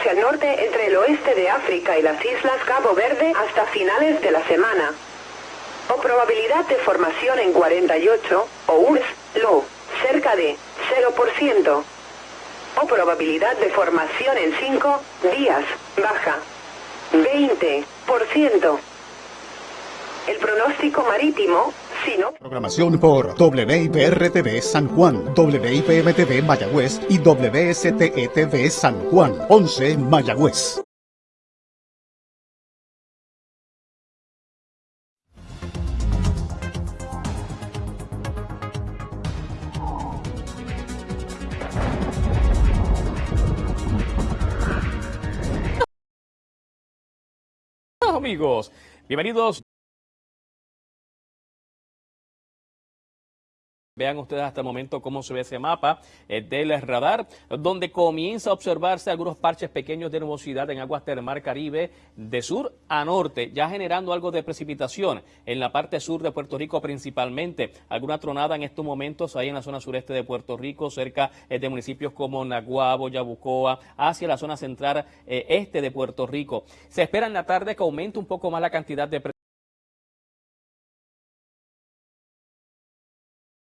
hacia el norte entre el oeste de África y las islas Cabo Verde hasta finales de la semana. O probabilidad de formación en 48, o URS, low, cerca de 0%. O probabilidad de formación en 5 días, baja, 20%. El pronóstico marítimo, si no... Programación por WIPR-TV San Juan, WIPM-TV Mayagüez y WSTE-TV San Juan, 11 Mayagüez. amigos, bienvenidos Vean ustedes hasta el momento cómo se ve ese mapa eh, del radar, donde comienza a observarse algunos parches pequeños de nubosidad en aguas del Mar Caribe de sur a norte, ya generando algo de precipitación en la parte sur de Puerto Rico principalmente. Alguna tronada en estos momentos ahí en la zona sureste de Puerto Rico, cerca eh, de municipios como Naguabo, Yabucoa, hacia la zona central eh, este de Puerto Rico. Se espera en la tarde que aumente un poco más la cantidad de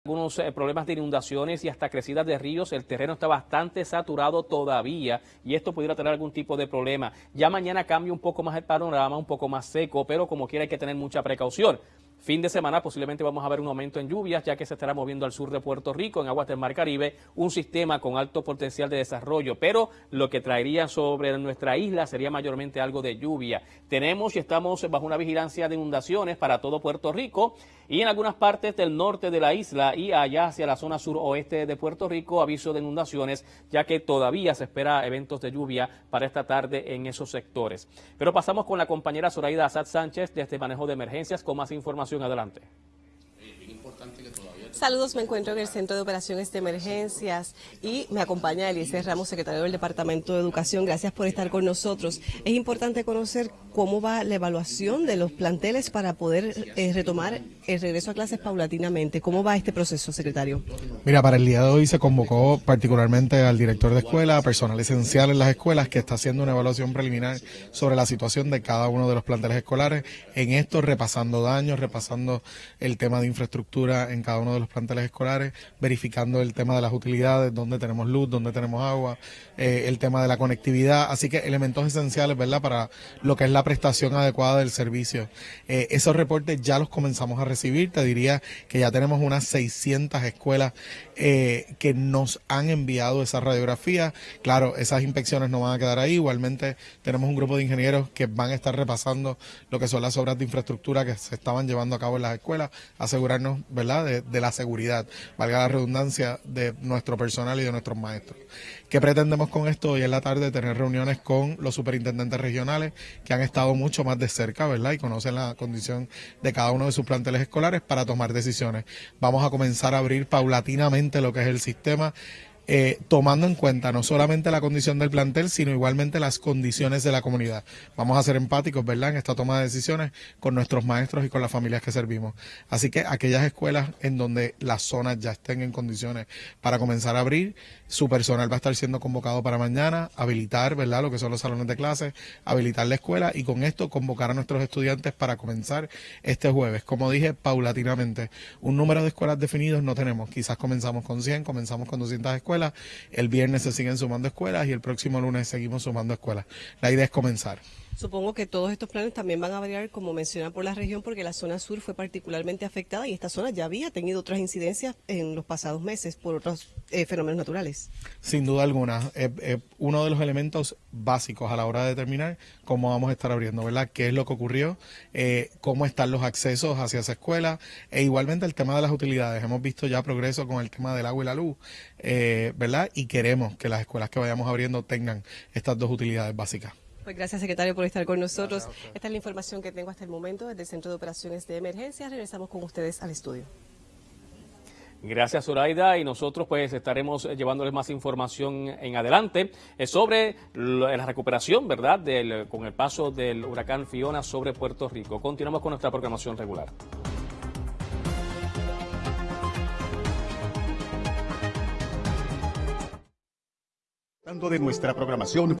algunos eh, problemas de inundaciones y hasta crecidas de ríos. El terreno está bastante saturado todavía y esto pudiera tener algún tipo de problema. Ya mañana cambia un poco más el panorama, un poco más seco, pero como quiera hay que tener mucha precaución. Fin de semana posiblemente vamos a ver un aumento en lluvias, ya que se estará moviendo al sur de Puerto Rico, en aguas del Mar Caribe, un sistema con alto potencial de desarrollo, pero lo que traería sobre nuestra isla sería mayormente algo de lluvia. Tenemos y estamos bajo una vigilancia de inundaciones para todo Puerto Rico y en algunas partes del norte de la isla y allá hacia la zona suroeste de Puerto Rico, aviso de inundaciones, ya que todavía se espera eventos de lluvia para esta tarde en esos sectores. Pero pasamos con la compañera Zoraida Azad Sánchez de este manejo de emergencias con más información adelante. Saludos, me encuentro en el Centro de Operaciones de Emergencias y me acompaña Eliezer Ramos, secretario del Departamento de Educación. Gracias por estar con nosotros. Es importante conocer cómo va la evaluación de los planteles para poder eh, retomar el regreso a clases paulatinamente. ¿Cómo va este proceso, secretario? Mira, para el día de hoy se convocó particularmente al director de escuela, personal esencial en las escuelas, que está haciendo una evaluación preliminar sobre la situación de cada uno de los planteles escolares. En esto, repasando daños, repasando el tema de infraestructura en cada uno de los planteles escolares, verificando el tema de las utilidades, dónde tenemos luz, dónde tenemos agua, eh, el tema de la conectividad, así que elementos esenciales, ¿verdad?, para lo que es la prestación adecuada del servicio. Eh, esos reportes ya los comenzamos a recibir, te diría que ya tenemos unas 600 escuelas eh, que nos han enviado esa radiografía. Claro, esas inspecciones no van a quedar ahí, igualmente tenemos un grupo de ingenieros que van a estar repasando lo que son las obras de infraestructura que se estaban llevando a cabo en las escuelas, asegurarnos, ¿verdad?, de, de la seguridad, valga la redundancia, de nuestro personal y de nuestros maestros. ¿Qué pretendemos con esto? Hoy en la tarde tener reuniones con los superintendentes regionales que han estado mucho más de cerca, ¿verdad? Y conocen la condición de cada uno de sus planteles escolares para tomar decisiones. Vamos a comenzar a abrir paulatinamente lo que es el sistema eh, tomando en cuenta no solamente la condición del plantel, sino igualmente las condiciones de la comunidad. Vamos a ser empáticos, ¿verdad?, en esta toma de decisiones con nuestros maestros y con las familias que servimos. Así que aquellas escuelas en donde las zonas ya estén en condiciones para comenzar a abrir, su personal va a estar siendo convocado para mañana, habilitar, ¿verdad?, lo que son los salones de clases, habilitar la escuela y con esto convocar a nuestros estudiantes para comenzar este jueves. Como dije, paulatinamente, un número de escuelas definidos no tenemos. Quizás comenzamos con 100, comenzamos con 200 escuelas el viernes se siguen sumando escuelas y el próximo lunes seguimos sumando escuelas. La idea es comenzar. Supongo que todos estos planes también van a variar, como menciona, por la región, porque la zona sur fue particularmente afectada y esta zona ya había tenido otras incidencias en los pasados meses por otros eh, fenómenos naturales. Sin duda alguna, uno de los elementos básicos a la hora de determinar cómo vamos a estar abriendo, ¿verdad? ¿Qué es lo que ocurrió? Eh, ¿Cómo están los accesos hacia esa escuela? E igualmente el tema de las utilidades. Hemos visto ya progreso con el tema del agua y la luz, eh, ¿verdad? Y queremos que las escuelas que vayamos abriendo tengan estas dos utilidades básicas. Pues gracias, secretario, por estar con nosotros. Esta es la información que tengo hasta el momento desde el Centro de Operaciones de Emergencia. Regresamos con ustedes al estudio. Gracias, Zoraida, y nosotros pues estaremos llevándoles más información en adelante eh, sobre la recuperación, ¿verdad?, del, con el paso del huracán Fiona sobre Puerto Rico. Continuamos con nuestra programación regular. de nuestra programación